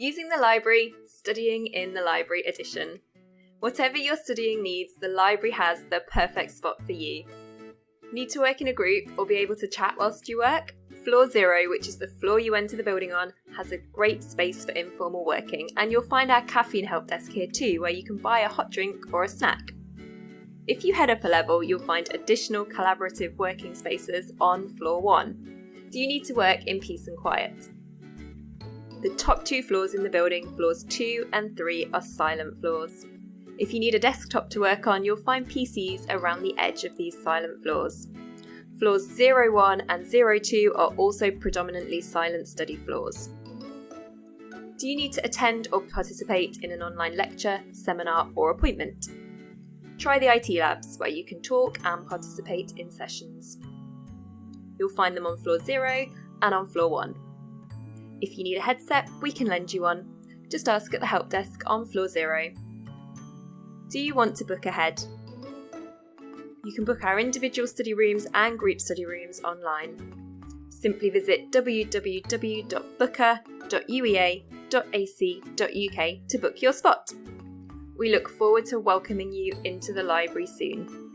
Using the library, studying in the library edition. Whatever your studying needs, the library has the perfect spot for you. Need to work in a group or be able to chat whilst you work? Floor Zero, which is the floor you enter the building on, has a great space for informal working, and you'll find our caffeine help desk here too, where you can buy a hot drink or a snack. If you head up a level, you'll find additional collaborative working spaces on floor one. Do you need to work in peace and quiet? The top two floors in the building, floors 2 and 3, are silent floors. If you need a desktop to work on, you'll find PCs around the edge of these silent floors. Floors 01 and 02 are also predominantly silent study floors. Do you need to attend or participate in an online lecture, seminar, or appointment? Try the IT labs, where you can talk and participate in sessions. You'll find them on floor 0 and on floor 1. If you need a headset, we can lend you one. Just ask at the help desk on floor zero. Do you want to book ahead? You can book our individual study rooms and group study rooms online. Simply visit www.booker.uea.ac.uk to book your spot. We look forward to welcoming you into the library soon.